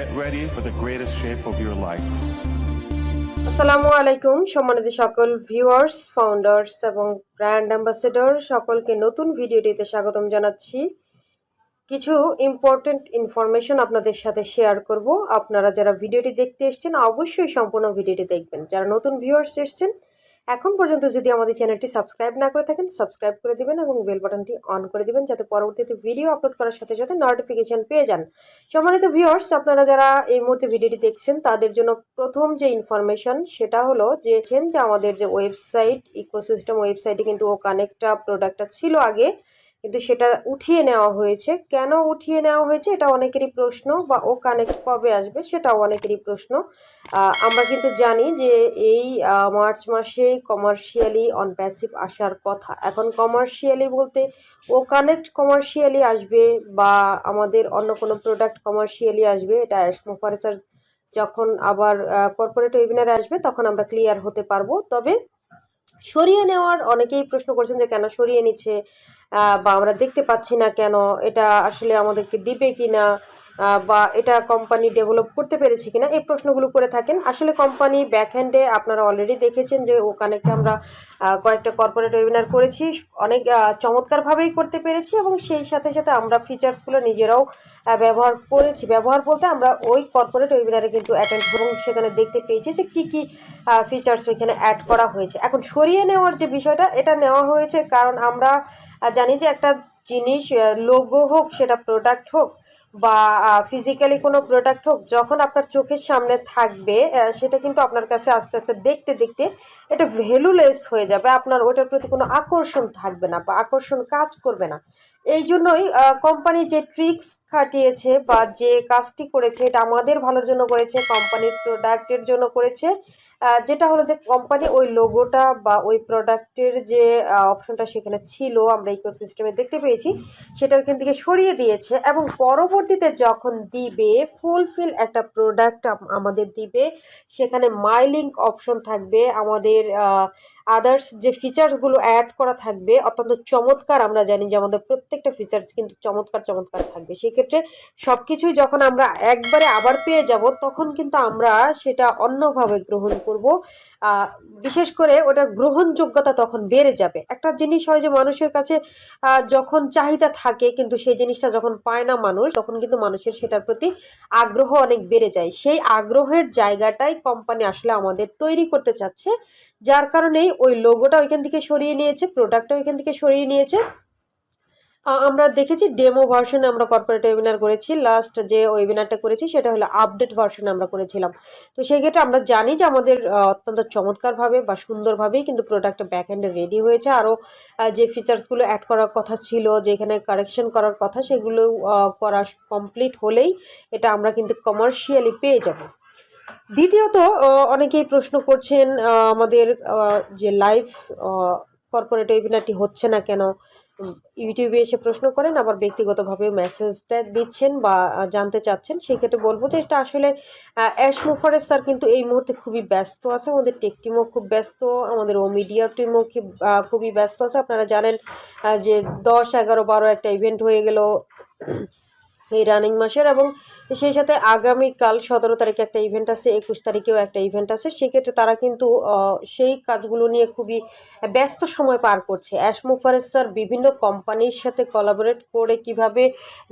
Get ready for the greatest shape of your life. আসসালামু আলাইকুম, সম্মানিত সকল ভিউয়ার্স ফাউন্ডার্স এবং ব্র্যান্ড অ্যাম্বাসেডর সকলকে নতুন ভিডিওটিতে স্বাগতম জানাচ্ছি। কিছু ইম্পর্ট্যান্ট ইনফরমেশন আপনাদের সাথে শেয়ার করব। আপনারা যারা ভিডিওটি দেখতে এসছেন, অবশ্যই সম্পূর্ণ ভিডিওটি দেখবেন। যারা নতুন ভিউয়ার্স এসেছেন এখন পর্যন্ত যদি আমাদের চ্যানেলটি সাবস্ক্রাইব না করে থাকেন, সাবস্ক্রাইব করে দিবেন এবং বেল বাটনটি অন করে দিবেন যাতে পরবর্তীতে ভিডিও আপলোড করার সাথে সাথে নোটিফিকেশন পেয়ে যান। সম্মানিত ভিউয়ার্স আপনারা যারা এই মুহূর্তে ভিডিওটি দেখছেন, তাদের জন্য প্রথম যে ইনফরমেশন সেটা হলো যে যে আমাদের যে ওয়েবসাইট ইকোসিস্টেম ওয়েবসাইটে কিন্তু ও কানেক্টটা প্রোডাক্টটা ছিল আগে। কিন্তু সেটা উঠিয়ে নেওয়া হয়েছে। কেন উঠিয়ে নেওয়া হয়েছে এটা অনেকেরই প্রশ্ন বা ও কানেক্ট কবে আসবে সেটাও অনেকেরই প্রশ্ন। আমরা কিন্তু জানি যে এই মার্চ মাসে কমার্শিয়ালি অন প্যাসিভ আসার কথা। এখন কমার্শিয়ালি বলতে ও কানেক্ট কমার্শিয়ালি আসবে বা আমাদের অন্য কোনো প্রোডাক্ট কমার্শিয়ালি আসবে, এটা অ্যাসমোফারেসার যখন আবার কর্পোরেট ওয়েবিনারে আসবে তখন আমরা ক্লিয়ার হতে পারব। তবে সরিয়ে নেওয়ার অনেকেই প্রশ্ন করছেন যে কেন সরিয়ে নিচ্ছে বা আমরা দেখতে পাচ্ছি না কেন, এটা আসলে আমাদেরকে দিবে কি না বা এটা কোম্পানি ডেভেলপ করতে পেরেছে কিনা, এই প্রশ্নগুলো করে থাকেন। আসলে কোম্পানি ব্যাকহ্যান্ডে আপনারা অলরেডি দেখেছেন যে ও কানেক্টে আমরা কয়েকটা কর্পোরেট ওয়েবিনার করেছি। অনেক চমৎকারভাবেই করতে পেরেছি এবং সেই সাথে সাথে আমরা ফিচার্সগুলো নিজেরাও ব্যবহার করেছি। ব্যবহার বলতে আমরা ওই কর্পোরেট ওয়েবিনারে কিন্তু অ্যাটেন্ড এবং সেখানে দেখতে পেয়েছি যে কী কী ফিচার্স ওইখানে অ্যাড করা হয়েছে। এখন সরিয়ে নেওয়ার যে বিষয়টা, এটা নেওয়া হয়েছে কারণ আমরা জানি যে একটা জিনিস লোগো হোক, সেটা প্রোডাক্ট হোক বা ফিজিক্যালি কোনো প্রোডাক্ট হোক, যখন আপনার চোখের সামনে থাকবে সেটা কিন্তু আপনার কাছে আস্তে আস্তে দেখতে দেখতে এটা ভ্যালুলেস হয়ে যাবে। আপনার ওটার প্রতি কোনো আকর্ষণ থাকবে না বা আকর্ষণ কাজ করবে না। এই জন্যই কোম্পানি যে ট্রিক্স খাটিয়েছে বা যে কাজটি করেছে, এটা আমাদের ভালোর জন্য করেছে, কোম্পানির প্রোডাক্টের জন্য করেছে যেটা হলো যে কোম্পানি ওই লোগোটা বা ওই প্রোডাক্টের যে অপশনটা সেখানে ছিল, আমরা ইকোসিস্টেমে দেখতে পেয়েছি, সেটা ওইখান থেকে সরিয়ে দিয়েছে এবং পরবর্তীতে যখন দিবে ফুলফিল একটা প্রোডাক্ট আমাদের দিবে, সেখানে মাই লিঙ্ক অপশন থাকবে, আমাদের আদার্স যে ফিচার্সগুলো অ্যাড করা থাকবে, অত্যন্ত চমৎকার আমরা জানি যে আমাদের প্রত্যেকটা ফিচার্স কিন্তু চমৎকার চমৎকার থাকবে। সেক্ষেত্রে সব কিছুই যখন আমরা একবারে আবার পেয়ে যাব, তখন কিন্তু আমরা সেটা অন্যভাবে গ্রহণ করব। বিশেষ করে ওটার গ্রহণযোগ্যতা তখন বেড়ে যাবে। একটা জিনিস হয় যে, মানুষের কাছে যখন চাহিদা থাকে, কিন্তু সেই জিনিসটা যখন পায় না মানুষ, তখন কিন্তু মানুষের সেটার প্রতি আগ্রহ অনেক বেড়ে যায়। সেই আগ্রহের জায়গাটাই কোম্পানি আসলে আমাদের তৈরি করতে চাচ্ছে, যার কারণেই ওই লোগোটা ওইখান থেকে সরিয়ে নিয়েছে প্রোডাক্টটা ওইখান থেকে সরিয়ে নিয়েছে। আমরা দেখেছি ডেমো ভার্সনে আমরা কর্পোরেট ওয়েবিনার করেছি। লাস্ট যে ওয়েবিনারটা করেছি, সেটা হলো আপডেট ভার্সনে আমরা করেছিলাম। তো সেই ক্ষেত্রে আমরা জানি যে আমাদের অত্যন্ত চমৎকারভাবে বা সুন্দরভাবেই কিন্তু প্রোডাক্টটা ব্যাক হ্যান্ডে রেডি হয়েছে। আরও যে ফিচার্সগুলো অ্যাড করার কথা ছিল, যেখানে কারেকশন করার কথা, সেগুলো করা কমপ্লিট হলেই এটা আমরা কিন্তু কমার্শিয়ালি পেয়ে যাব। দ্বিতীয়ত অনেকেই প্রশ্ন করছেন আমাদের যে লাইভ কর্পোরেট ওয়েবিনারটি হচ্ছে না কেন? ইউটিউবে এসে প্রশ্ন করেন, আবার ব্যক্তিগতভাবে মেসেজটা দিচ্ছেন বা জানতে চাচ্ছেন সেক্ষেত্রে বলব যে এটা আসলে অ্যাশ মুফারেস স্যার কিন্তু এই মুহূর্তে খুবই ব্যস্ত আছে, আমাদের টেক টিমও খুব ব্যস্ত, আমাদের ও মিডিয়া টিমও খুবই ব্যস্ত আছে। আপনারা জানেন যে দশ, এগারো, বারো একটা ইভেন্ট হয়ে গেল এই রানিং মাসের এবং সেই সাথে আগামীকাল সতেরো তারিখে একটা ইভেন্ট আছে, একুশ তারিখেও একটা ইভেন্ট আছে। সেক্ষেত্রে তারা কিন্তু সেই কাজগুলো নিয়ে খুবই ব্যস্ত সময় পার করছে। অ্যাশ স্যার বিভিন্ন কোম্পানির সাথে কোলাবোরেট করে কীভাবে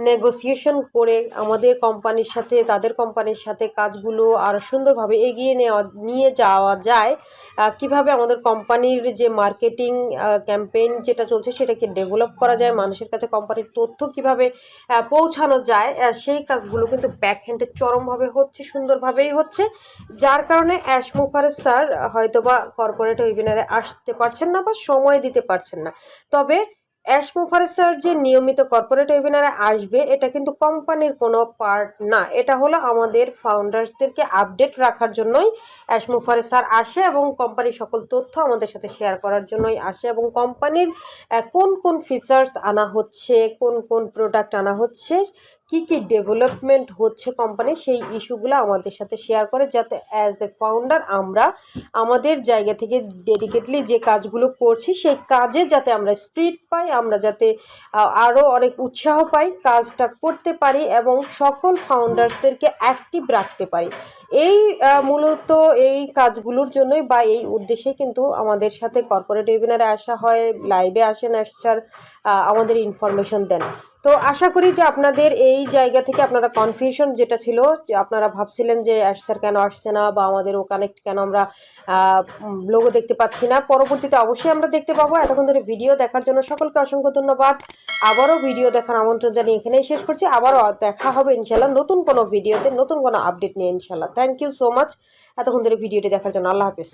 নেগোসিয়েশন করে আমাদের কোম্পানির সাথে, তাদের কোম্পানির সাথে কাজগুলো আরও সুন্দরভাবে এগিয়ে নেওয়া, নিয়ে যাওয়া যায়। কীভাবে আমাদের কোম্পানির যে মার্কেটিং ক্যাম্পেইন যেটা চলছে সেটাকে ডেভেলপ করা যায়, মানুষের কাছে কোম্পানির তথ্য কীভাবে পৌঁছানো যায় আহ, সেই কাজগুলো কিন্তু ব্যাক হ্যান্ডে চরমভাবে হচ্ছে সুন্দরভাবেই হচ্ছে যার কারণে অ্যাশ মুফারেস স্যার হয়তোবা কর্পোরেট ওয়েবিনারে আসতে পারছেন না বা সময় দিতে পারছেন না। তবে অ্যাশ মুফারেস স্যার যে নিয়মিত কর্পোরেট ওয়েবিনারে আসবে এটা কিন্তু কোম্পানির কোনো পার্ট না। এটা হলো আমাদের ফাউন্ডার্সদেরকে আপডেট রাখার জন্যই অ্যাশ মুফারেস স্যার আসে এবং কোম্পানির সকল তথ্য আমাদের সাথে শেয়ার করার জন্যই আসে এবং কোম্পানির কোন কোন ফিচার্স আনা হচ্ছে কোন কোন প্রোডাক্ট আনা হচ্ছে কি কি ডেভেলপমেন্ট হচ্ছে কোম্পানি সেই ইস্যুগুলো আমাদের সাথে শেয়ার করে, যাতে অ্যাজ এ ফাউন্ডার আমরা আমাদের জায়গা থেকে ডেডিকেটলি যে কাজগুলো করছি, সেই কাজে যাতে আমরা স্পিড পাই, আমরা যাতে আরও অনেক উৎসাহ পাই, কাজটা করতে পারি এবং সকল ফাউন্ডার্সদেরকে অ্যাক্টিভ রাখতে পারি। এই মূলত এই কাজগুলোর জন্যই বা এই উদ্দেশ্যে কিন্তু আমাদের সাথে কর্পোরেট ওয়েবিনারে আসা হয় লাইভে আসেন আসার আমাদের ইনফরমেশন দেন। তো আশা করি যে আপনাদের এই জায়গা থেকে আপনারা কনফিউশন যেটা ছিল, যে আপনারা ভাবছিলেন যে স্যার কেন আসছে না বা আমাদের ও কানেক্ট কেন আমরা লোগো দেখতে পাচ্ছি না। পরবর্তীতে অবশ্যই আমরা দেখতে পাবো। এতক্ষণ ধরে ভিডিও দেখার জন্য সকলকে অসংখ্য ধন্যবাদ। আবারও ভিডিও দেখার আমন্ত্রণ জানিয়ে এখানেই শেষ করছি। আবারও দেখা হবে ইনশাল্লাহ নতুন কোনো ভিডিওতে নতুন কোনো আপডেট নিয়ে ইনশাল্লাহ থ্যাংক ইউ সো মাচ এতক্ষণ ধরে ভিডিওটি দেখার জন্য আল্লাহ হাফিজ।